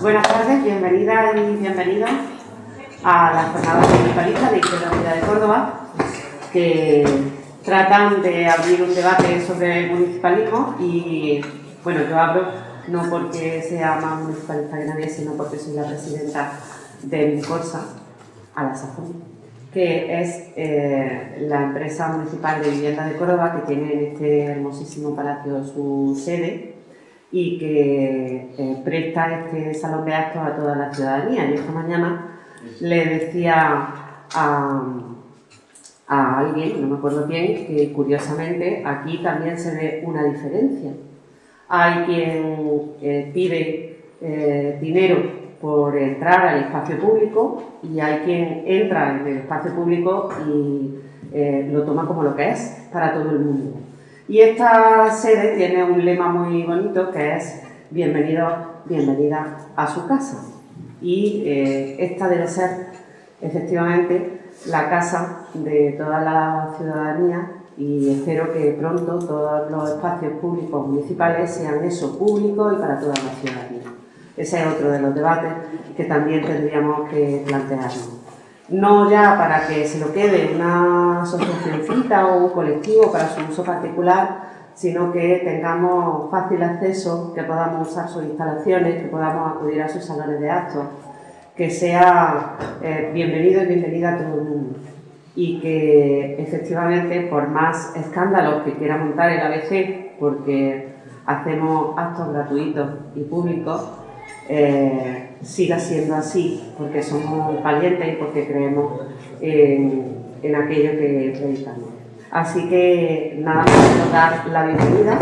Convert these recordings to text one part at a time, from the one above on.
Buenas tardes, bienvenidas y bienvenidos a la jornada municipalista de Izquierda Unida de Córdoba, que tratan de abrir un debate sobre el municipalismo y, bueno, yo hablo no porque sea más municipalista que nadie, sino porque soy la presidenta de Corsa, a la sazón, que es eh, la empresa municipal de vivienda de Córdoba que tiene en este hermosísimo palacio su sede y que eh, presta este salón de actos a toda la ciudadanía. Y esta mañana le decía a, alguien, no me acuerdo bien, que curiosamente aquí también se ve una diferencia. Hay quien eh, pide eh, dinero por entrar al espacio público y hay quien entra en el espacio público y lo toma como lo que es para todo el mundo. Y esta sede tiene un lema muy bonito que es bienvenido, bienvenida a su casa. Y eh, esta debe ser efectivamente la casa de toda la ciudadanía y espero que pronto todos los espacios públicos municipales sean eso, públicos y para toda la ciudadanía. Ese es otro de los debates que también tendríamos que plantearnos no ya para que se lo quede una asociacióncita o un colectivo para su uso particular, sino que tengamos fácil acceso, que podamos usar sus instalaciones, que podamos acudir a sus salones de actos, que sea eh, bienvenido y bienvenida a todo el mundo. Y que efectivamente por más escándalos que quiera montar el ABC, porque hacemos actos gratuitos y públicos, eh, siga siendo así, porque somos valientes y porque creemos en, aquello que predicamos. Así que nada más dar la bienvenida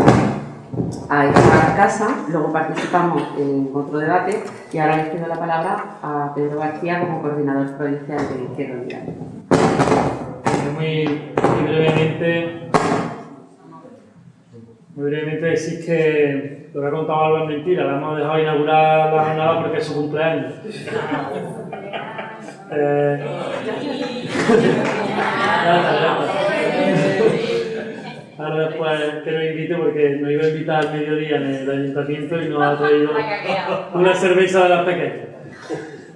a esta casa, luego participamos en otro debate y ahora les pido la palabra a Pedro García como coordinador provincial de Izquierda Unida. Muy brevemente, muy brevemente decir que lo que ha contado algo es mentira, la hemos dejado inaugurar la jornada porque es su cumpleaños. Eh... Ahora después que nos invite porque nos iba a invitar al mediodía en el ayuntamiento y nos ha traído una cerveza de las pequeñas.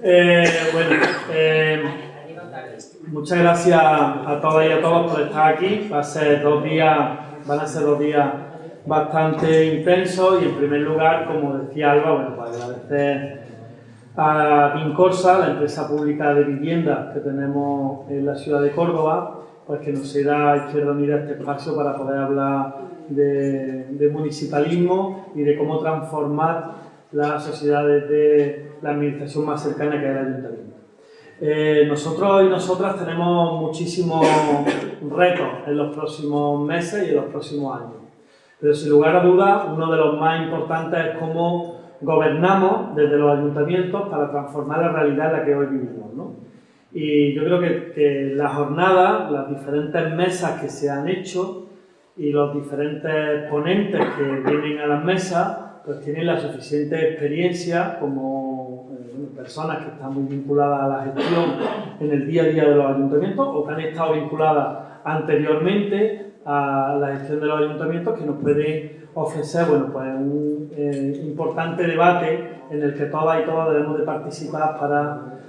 Eh, bueno, eh, muchas gracias a todas y a todos por estar aquí. Va a ser dos días, van a ser dos días bastante intenso y en primer lugar, como decía Alba, bueno, pues agradecer a Vincorsa, la empresa pública de vivienda que tenemos en la ciudad de Córdoba, pues que nos da Izquierda Unida este espacio para poder hablar de, municipalismo y de cómo transformar las sociedades de la administración más cercana que es el ayuntamiento. Eh, nosotros y nosotras tenemos muchísimos retos en los próximos meses y en los próximos años. Pero sin lugar a dudas, uno de los más importantes es cómo gobernamos desde los ayuntamientos para transformar la realidad en la que hoy vivimos. ¿no? Y yo creo que, la jornada, las diferentes mesas que se han hecho y los diferentes ponentes que vienen a las mesas, pues tienen la suficiente experiencia como eh, personas que están muy vinculadas a la gestión en el día a día de los ayuntamientos o que han estado vinculadas anteriormente a la gestión de los ayuntamientos que nos puede ofrecer bueno, pues un eh, importante debate en el que todas y todos debemos de participar para,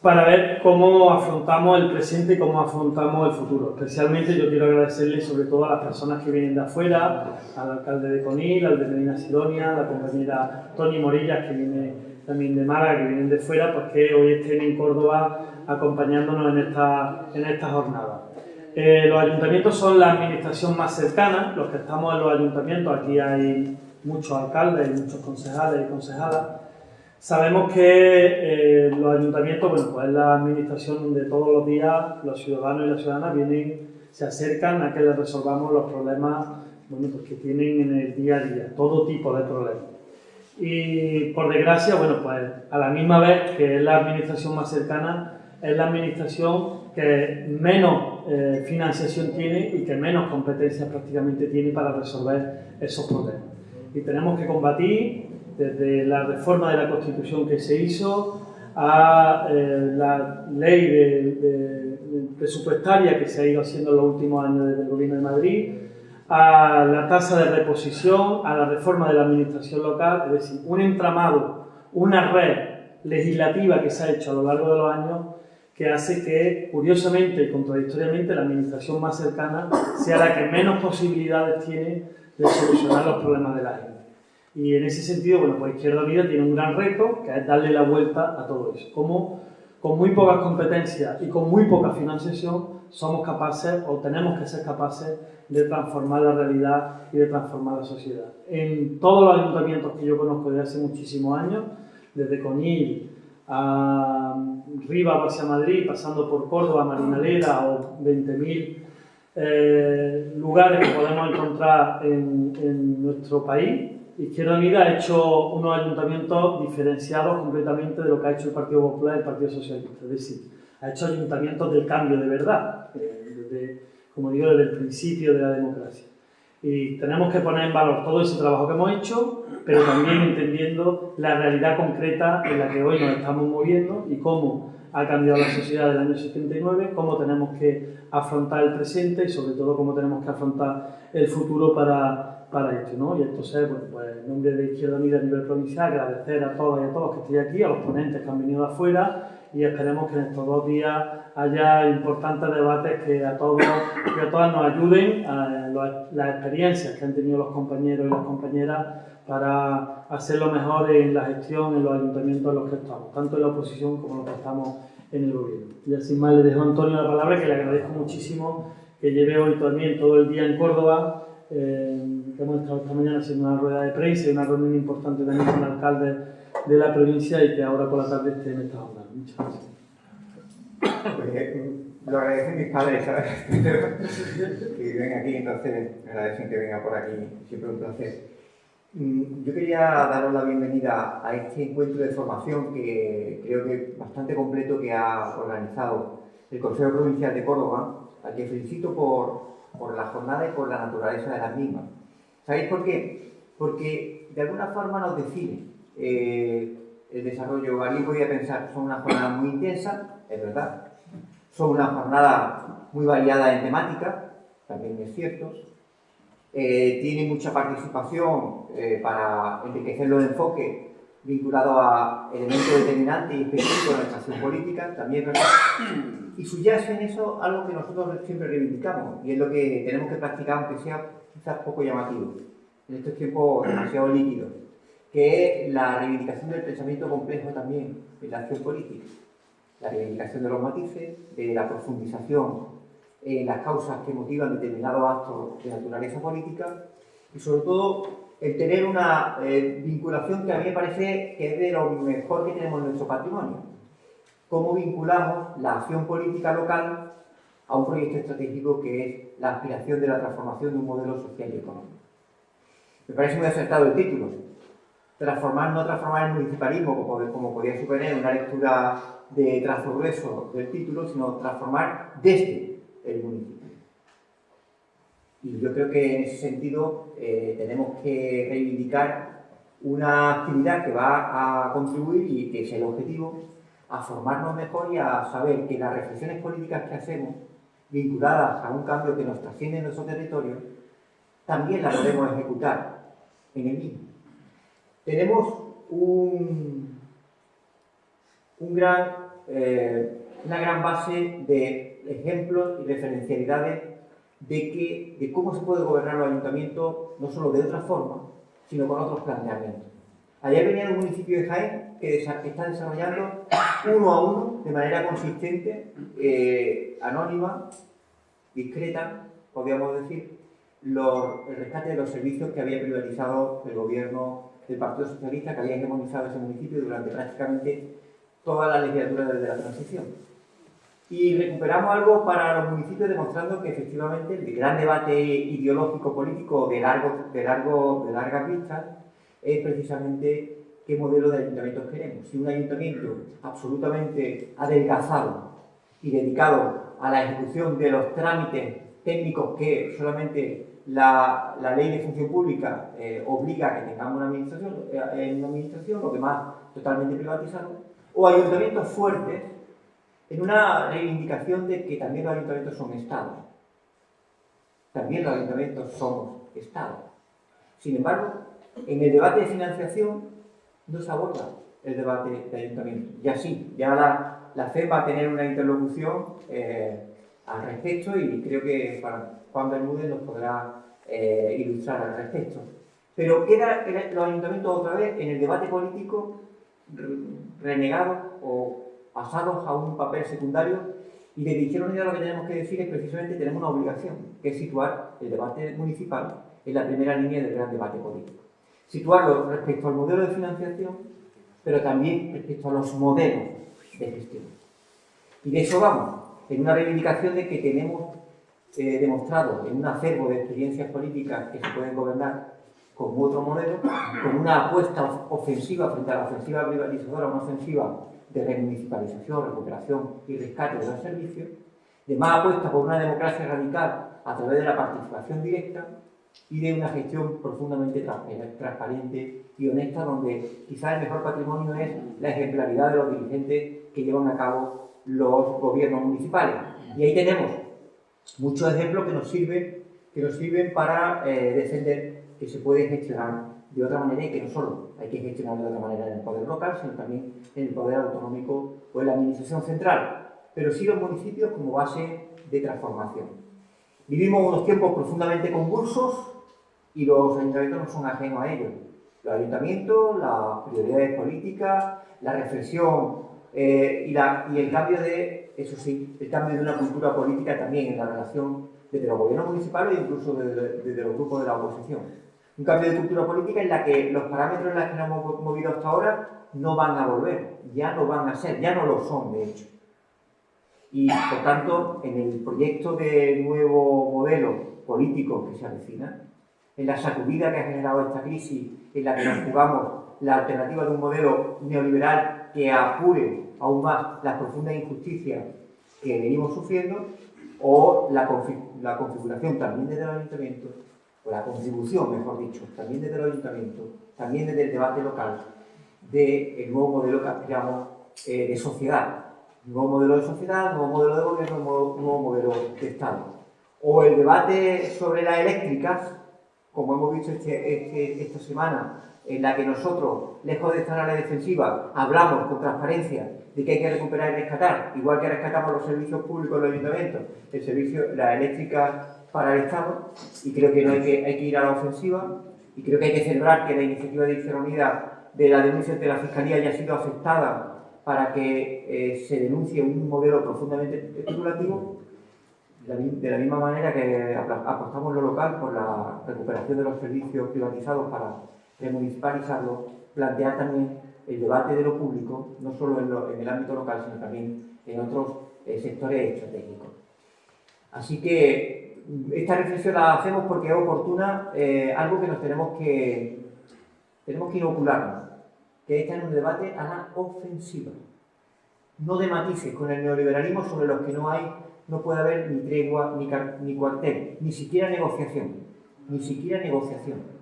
para ver cómo afrontamos el presente y cómo afrontamos el futuro. Especialmente yo quiero agradecerle sobre todo a las personas que vienen de afuera, al alcalde de Conil, al de Medina Sidonia, a la compañera Tony Morillas que viene también de Málaga, que vienen de fuera, pues que hoy estén en Córdoba acompañándonos en esta, en esta jornada. Eh, los ayuntamientos son la administración más cercana, los que estamos en los ayuntamientos, aquí hay muchos alcaldes y muchos concejales y concejalas. Sabemos que eh, los ayuntamientos, bueno, pues es la administración de todos los días, los ciudadanos y las ciudadanas vienen, se acercan a que les resolvamos los problemas bueno, pues que tienen en el día a día, todo tipo de problemas. Y por desgracia, bueno, pues a la misma vez que es la administración más cercana, es la administración que menos eh, financiación tiene y que menos competencias prácticamente tiene para resolver esos problemas. Y tenemos que combatir desde la reforma de la Constitución que se hizo a eh, la ley de, presupuestaria que se ha ido haciendo en los últimos años desde el Gobierno de Madrid, a la tasa de reposición, a la reforma de la administración local, es decir, un entramado una red legislativa que se ha hecho a lo largo de los años que hace que, curiosamente y contradictoriamente, la administración más cercana sea la que menos posibilidades tiene de solucionar los problemas de la gente. Y en ese sentido, bueno, pues Izquierda Unida tiene un gran reto, que es darle la vuelta a todo eso. Como con muy pocas competencias y con muy poca financiación somos capaces o tenemos que ser capaces de transformar la realidad y de transformar la sociedad. En todos los ayuntamientos que yo conozco desde hace muchísimos años, desde Coñil a Riva hacia Madrid, pasando por Córdoba, Marinaleda o 20.000 eh, lugares que podemos encontrar en, nuestro país, Izquierda Unida ha hecho unos ayuntamientos diferenciados completamente de lo que ha hecho el Partido Popular y el Partido Socialista. Es decir, ha hecho ayuntamientos del cambio de verdad, desde, como digo, desde el principio de la democracia. Y tenemos que poner en valor todo ese trabajo que hemos hecho, pero también entendiendo la realidad concreta en la que hoy nos estamos moviendo y cómo ha cambiado la sociedad del año 79, cómo tenemos que afrontar el presente y sobre todo cómo tenemos que afrontar el futuro para, para esto. ¿no? Y entonces, bueno, pues en nombre de Izquierda Unida a nivel provincial, agradecer a todas y a todos que estén aquí, a los ponentes que han venido de afuera y esperemos que en estos dos días haya importantes debates que a todos y a todas nos ayuden a las experiencias que han tenido los compañeros y las compañeras para hacerlo mejor en la gestión en los ayuntamientos en los que estamos, tanto en la oposición como en los que estamos en el gobierno. Y así más le dejo a Antonio la palabra, que le agradezco muchísimo que lleve hoy también todo el día en Córdoba, eh, que hemos estado esta mañana haciendo una rueda de prensa y una reunión importante también con el alcalde de la provincia y que ahora por la tarde esté en esta onda. Pues, lo agradecen mis padres, ¿sabes? que viven aquí, entonces agradecen que venga por aquí, siempre un placer. Mm, yo quería daros la bienvenida a este encuentro de formación que creo que bastante completo que ha organizado el Consejo Provincial de Córdoba, al que felicito por, por la jornada y por la naturaleza de las mismas. ¿Sabéis por qué? Porque de alguna forma nos define eh, el desarrollo. Alguien podría pensar son una jornada muy intensa, es verdad. Son una jornada muy variada en temática, también es cierto. Eh, tiene mucha participación eh, para enriquecer los enfoques vinculados a elementos determinantes y específicos de nuestra acción política, también es verdad. Y subyace en eso algo que nosotros siempre reivindicamos, y es lo que tenemos que practicar, aunque sea quizás poco llamativo, en estos tiempos demasiado líquidos que la reivindicación del pensamiento complejo también en la acción política. La reivindicación de los matices, de la profundización en las causas que motivan determinados actos de naturaleza política y sobre todo el tener una eh, vinculación que a mí me parece que es de lo mejor que tenemos en nuestro patrimonio. Cómo vinculamos la acción política local a un proyecto estratégico que es la aspiración de la transformación de un modelo social y económico. Me parece muy acertado el título, transformar, no transformar el municipalismo como, como podría suponer una lectura de trazo grueso del título, sino transformar desde el municipio. Y yo creo que en ese sentido eh, tenemos que reivindicar una actividad que va a contribuir y que es el objetivo, a formarnos mejor y a saber que las reflexiones políticas que hacemos, vinculadas a un cambio que nos trasciende en nuestro territorio, también las podemos ejecutar en el mismo tenemos eh, una gran base de ejemplos y referencialidades de cómo se puede gobernar los ayuntamientos, no solo de otra forma, sino con otros planteamientos. Ayer venía un municipio de Jaén que está desarrollando uno a uno, de manera consistente, eh, anónima, discreta, podríamos decir, los, el rescate de los servicios que había privatizado el gobierno del Partido Socialista que había hegemonizado ese municipio durante prácticamente toda la legislatura desde la transición. Y recuperamos algo para los municipios demostrando que efectivamente el gran debate ideológico político de, largo, de, largo, de largas vistas es precisamente qué modelo de ayuntamientos queremos. Si un ayuntamiento absolutamente adelgazado y dedicado a la ejecución de los trámites técnicos que solamente la, la, ley de función pública eh, obliga a que tengamos una administración, eh, una administración, lo demás totalmente privatizado, o ayuntamientos fuertes en una reivindicación de que también los ayuntamientos son estados. También los ayuntamientos somos estados. Sin embargo, en el debate de financiación no se aborda el debate de ayuntamiento. Y así, ya la, la FED va a tener una interlocución eh, al respecto y creo que Juan Bermúdez nos podrá eh, ilustrar al respecto. Pero queda los ayuntamientos otra vez en el debate político renegados o pasados a un papel secundario y de Izquierda Unida lo que tenemos que decir es precisamente tenemos una obligación, que es situar el debate municipal en la primera línea del gran debate político. Situarlo respecto al modelo de financiación, pero también respecto a los modelos de gestión. Y de eso vamos, en una reivindicación de que tenemos eh, demostrado en un acervo de experiencias políticas que se pueden gobernar con otro modelo, con una apuesta ofensiva frente a la ofensiva privatizadora, una ofensiva de remunicipalización, recuperación y rescate de los servicios, de más apuesta por una democracia radical a través de la participación directa y de una gestión profundamente transparente y honesta, donde quizás el mejor patrimonio es la ejemplaridad de los dirigentes que llevan a cabo los gobiernos municipales. Y ahí tenemos muchos ejemplos que nos sirven, que nos sirven para eh, defender que se puede gestionar de otra manera y que no solo hay que gestionar de otra manera en el poder local, sino también en el poder autonómico o en la administración central, pero sí los municipios como base de transformación. Vivimos unos tiempos profundamente convulsos y los ayuntamientos no son ajenos a ellos. Los ayuntamientos, las prioridades políticas, la reflexión eh, y, la, y el cambio de, eso sí, el cambio de una cultura política también en la relación desde los gobiernos municipales e incluso desde, desde los grupos de la oposición un cambio de cultura política en la que los parámetros en los que nos hemos movido hasta ahora no van a volver, ya no van a ser, ya no lo son de hecho. Y por tanto, en el proyecto de nuevo modelo político que se avecina, en la sacudida que ha generado esta crisis, en la que nos jugamos la alternativa de un modelo neoliberal que apure aún más las profundas injusticias que venimos sufriendo, o la, la configuración también desde los ayuntamientos la contribución, mejor dicho, también desde el ayuntamiento, también desde el debate local, del nuevo modelo que aspiramos eh, de sociedad. Nuevo modelo de sociedad, nuevo modelo de gobierno, nuevo, modelo de Estado. O el debate sobre las eléctricas, como hemos visto este, este, esta semana, en la que nosotros, lejos de estar a la defensiva, hablamos con transparencia de que hay que recuperar y rescatar, igual que rescatamos los servicios públicos de los ayuntamientos, el servicio, la eléctrica para el Estado y creo que, no hay, que hay que ir a la ofensiva y creo que hay que celebrar que la iniciativa de Izquierda Unida de la denuncia de la Fiscalía haya sido aceptada para que eh, se denuncie un modelo profundamente especulativo de la misma manera que apostamos lo local por la recuperación de los servicios privatizados para remunicipalizarlo, plantear también el debate de lo público, no solo en, el ámbito local, sino también en otros eh, sectores estratégicos. Así que esta reflexión la hacemos porque es oportuna, eh, algo que nos tenemos que, tenemos que inocularnos, que es en un debate a la ofensiva. No de matices con el neoliberalismo sobre los que no hay, no puede haber ni tregua, ni, ni cuartel, ni siquiera negociación, ni siquiera negociación.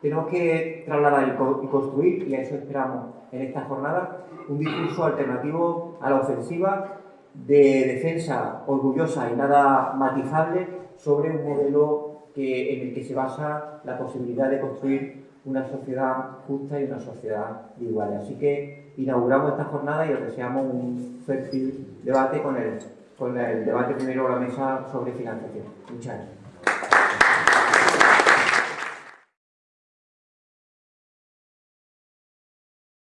Tenemos que trasladar y construir, y a eso esperamos en esta jornada, un discurso alternativo a la ofensiva de defensa orgullosa y nada matizable sobre un modelo que, en el que se basa la posibilidad de construir una sociedad justa y una sociedad igual. Así que inauguramos esta jornada y os deseamos un fértil debate con el, con el debate primero a la mesa sobre financiación. Muchas gracias.